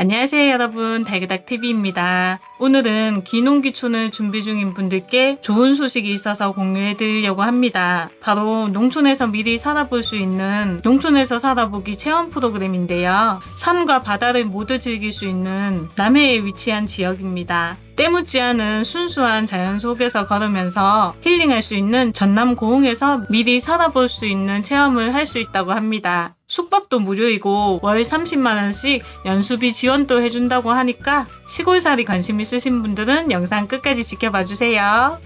안녕하세요 여러분 달그닥TV입니다. 오늘은 기농기촌을 준비 중인 분들께 좋은 소식이 있어서 공유해 드리려고 합니다. 바로 농촌에서 미리 살아볼 수 있는 농촌에서 살아보기 체험 프로그램인데요. 산과 바다를 모두 즐길 수 있는 남해에 위치한 지역입니다. 때묻지 않은 순수한 자연 속에서 걸으면서 힐링할 수 있는 전남 고흥에서 미리 살아볼 수 있는 체험을 할 수 있다고 합니다. 숙박도 무료이고 월 30만원씩 연수비 지원도 해준다고 하니까 시골살이 관심 있으신 분들은 영상 끝까지 지켜봐 주세요.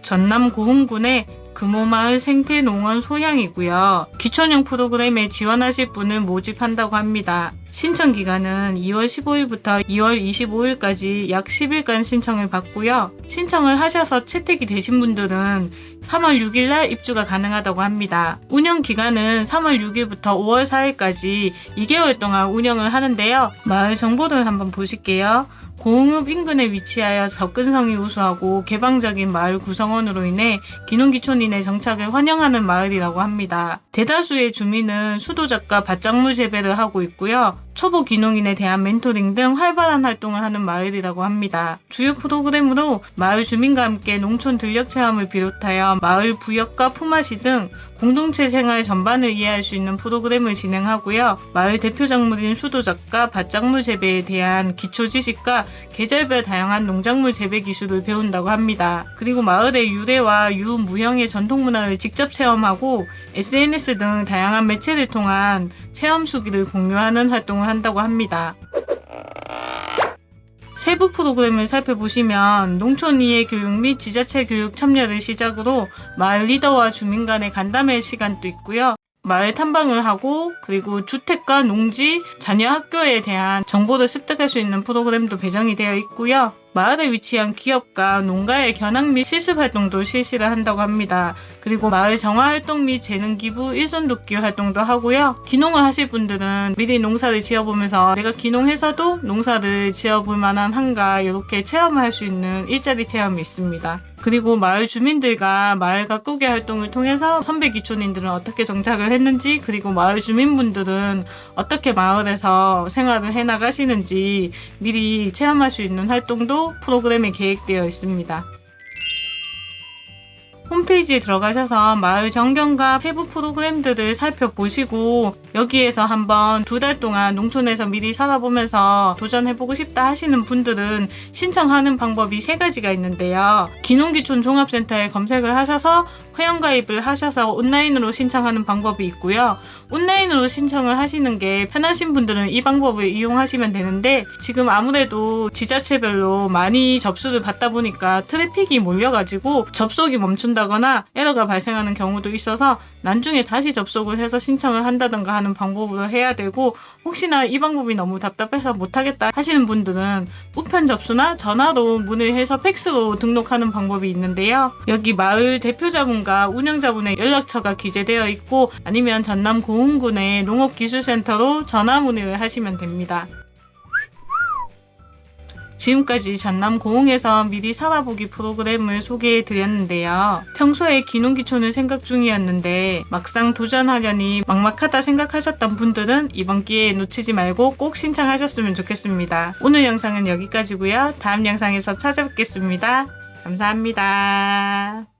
전남 고흥군의 금호마을 생태농원 소양이고요. 기촌형 프로그램에 지원하실 분을 모집한다고 합니다. 신청 기간은 2월 15일부터 2월 25일까지 약 10일간 신청을 받고요. 신청을 하셔서 채택이 되신 분들은 3월 6일 날 입주가 가능하다고 합니다. 운영 기간은 3월 6일부터 5월 4일까지 2개월 동안 운영을 하는데요. 마을 정보를 한번 보실게요. 공읍 인근에 위치하여 접근성이 우수하고 개방적인 마을 구성원으로 인해 기농기촌인의 정착을 환영하는 마을이라고 합니다. 대다수의 주민은 수도작과 밭작물 재배를 하고 있고요. 초보 기농인에 대한 멘토링 등 활발한 활동을 하는 마을이라고 합니다. 주요 프로그램으로 마을 주민과 함께 농촌 들녘 체험을 비롯하여 마을 부역과 품앗이 등 공동체 생활 전반을 이해할 수 있는 프로그램을 진행하고요. 마을 대표 작물인 수도작과 밭작물 재배에 대한 기초 지식과 계절별 다양한 농작물 재배 기술을 배운다고 합니다. 그리고 마을의 유래와 유무형의 전통 문화를 직접 체험하고 SNS 등 다양한 매체를 통한 체험 수기를 공유하는 활동을 한다고 합니다. 세부 프로그램을 살펴보시면 농촌 이해 교육 및 지자체 교육 참여를 시작으로 마을 리더와 주민 간의 간담회 시간도 있고요. 마을 탐방을 하고 그리고 주택과 농지, 자녀 학교에 대한 정보를 습득할 수 있는 프로그램도 배정이 되어 있고요. 마을에 위치한 기업과 농가의 견학 및 실습 활동도 실시를 한다고 합니다. 그리고 마을 정화 활동 및 재능 기부, 일손 돕기 활동도 하고요. 기농을 하실 분들은 미리 농사를 지어보면서 내가 기농해서도 농사를 지어볼 만한 한가 이렇게 체험을 할 수 있는 일자리 체험이 있습니다. 그리고 마을 주민들과 마을 가꾸기 활동을 통해서 선배 기촌인들은 어떻게 정착을 했는지 그리고 마을 주민분들은 어떻게 마을에서 생활을 해나가시는지 미리 체험할 수 있는 활동도 프로그램에 계획되어 있습니다. 홈페이지에 들어가셔서 마을 정경과 세부 프로그램들을 살펴보시고 여기에서 한번 두 달 동안 농촌에서 미리 살아보면서 도전해보고 싶다 하시는 분들은 신청하는 방법이 세 가지가 있는데요. 기농기촌 종합센터에 검색을 하셔서 회원가입을 하셔서 온라인으로 신청하는 방법이 있고요. 온라인으로 신청을 하시는 게 편하신 분들은 이 방법을 이용하시면 되는데 지금 아무래도 지자체별로 많이 접수를 받다 보니까 트래픽이 몰려가지고 접속이 멈춘다거나 에러가 발생하는 경우도 있어서 나중에 다시 접속을 해서 신청을 한다던가 하는 방법으로 해야 되고 혹시나 이 방법이 너무 답답해서 못하겠다 하시는 분들은 우편 접수나 전화로 문의해서 팩스로 등록하는 방법이 있는데요. 여기 마을 대표자분과 운영자분의 연락처가 기재되어 있고 아니면 전남 고흥군의 농업기술센터로 전화 문의를 하시면 됩니다. 지금까지 전남 고흥에서 미리 살아보기 프로그램을 소개해 드렸는데요. 평소에 기농기촌을 생각 중이었는데 막상 도전하려니 막막하다 생각하셨던 분들은 이번 기회에 놓치지 말고 꼭 신청하셨으면 좋겠습니다. 오늘 영상은 여기까지고요. 다음 영상에서 찾아뵙겠습니다. 감사합니다.